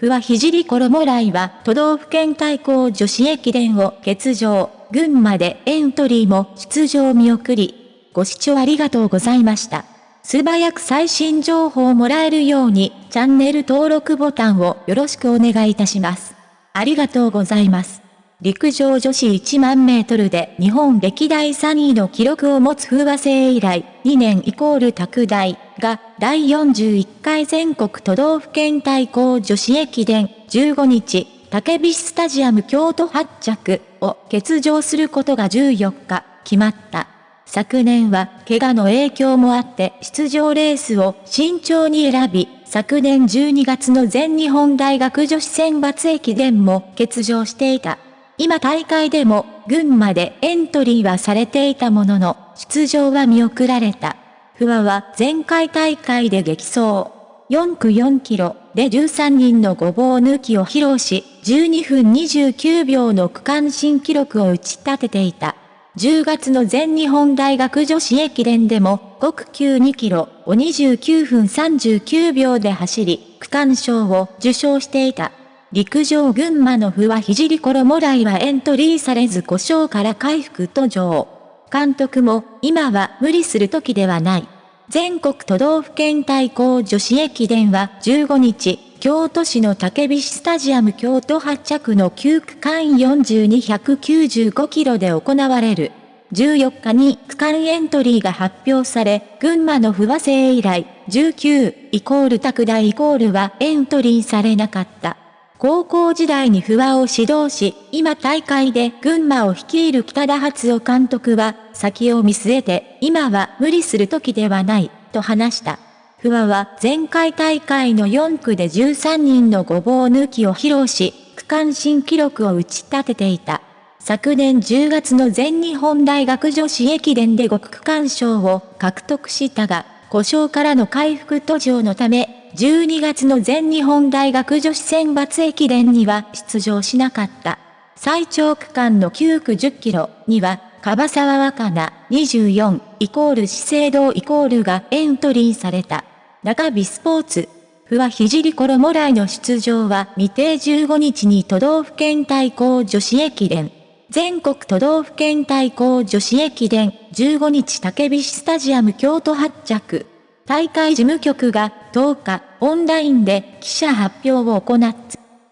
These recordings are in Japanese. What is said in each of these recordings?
不破聖衣来は都道府県対抗女子駅伝を欠場、群馬でエントリーも出場見送り。ご視聴ありがとうございました。素早く最新情報をもらえるようにチャンネル登録ボタンをよろしくお願いいたします。ありがとうございます。陸上女子1万メートルで日本歴代3位の記録を持つ風和製以来、2年イコール拓大が第41回全国都道府県対抗女子駅伝15日、竹菱スタジアム京都発着を欠場することが14日決まった。昨年は怪我の影響もあって出場レースを慎重に選び、昨年12月の全日本大学女子選抜駅伝も欠場していた。今大会でも、群馬でエントリーはされていたものの、出場は見送られた。不破は前回大会で激走。4区4キロで13人のごぼう抜きを披露し、12分29秒の区間新記録を打ち立てていた。10月の全日本大学女子駅伝でも、5区級2キロを29分39秒で走り、区間賞を受賞していた。陸上群馬の不破聖衣来はエントリーされず故障から回復途上。監督も、今は無理する時ではない。全国都道府県対抗女子駅伝は15日、京都市の竹菱スタジアム京都発着の9区間42195キロで行われる。14日に区間エントリーが発表され、群馬の不和製以来、19イコール拓大イコールはエントリーされなかった。高校時代に不破を指導し、今大会で群馬を率いる北田初夫監督は、先を見据えて、今は無理する時ではない、と話した。不破は前回大会の4区で13人のごぼう抜きを披露し、区間新記録を打ち立てていた。昨年10月の全日本大学女子駅伝で5区間賞を獲得したが、故障からの回復途上のため、12月の全日本大学女子選抜駅伝には出場しなかった。最長区間の9区10キロには、樺沢若菜24イコール資生堂イコールがエントリーされた。中日スポーツ。不破聖衣来の出場は未定15日に都道府県対抗女子駅伝。全国都道府県対抗女子駅伝15日竹菱スタジアム京都発着。大会事務局が10日オンラインで記者発表を行っ。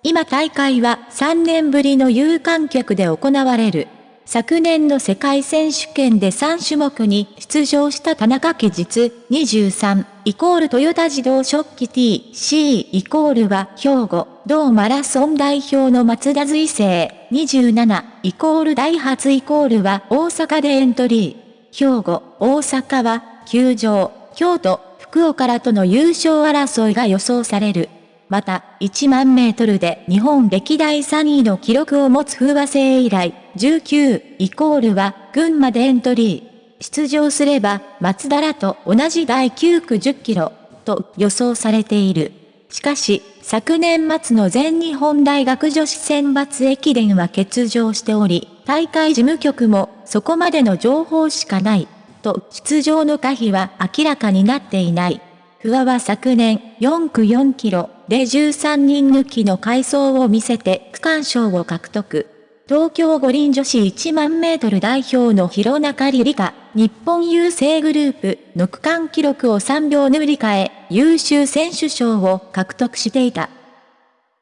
今大会は3年ぶりの有観客で行われる。昨年の世界選手権で3種目に出場した田中期実23イコールトヨタ自動食器 TC イコールは兵庫同マラソン代表の松田随成27イコールダイハツイコールは大阪でエントリー。兵庫、大阪は球場、京都、福岡らとの優勝争いが予想される。また、1万メートルで日本歴代3位の記録を持つ風和製以来、19イコールは群馬でエントリー。出場すれば、松田らと同じ第9区10キロ、と予想されている。しかし、昨年末の全日本大学女子選抜駅伝は欠場しており、大会事務局もそこまでの情報しかない。と出場の可否は明らかになっていない。不破は昨年4区4キロで13人抜きの回走を見せて区間賞を獲得。東京五輪女子1万メートル代表の広中里里香、日本郵政グループの区間記録を3秒塗り替え、優秀選手賞を獲得していた。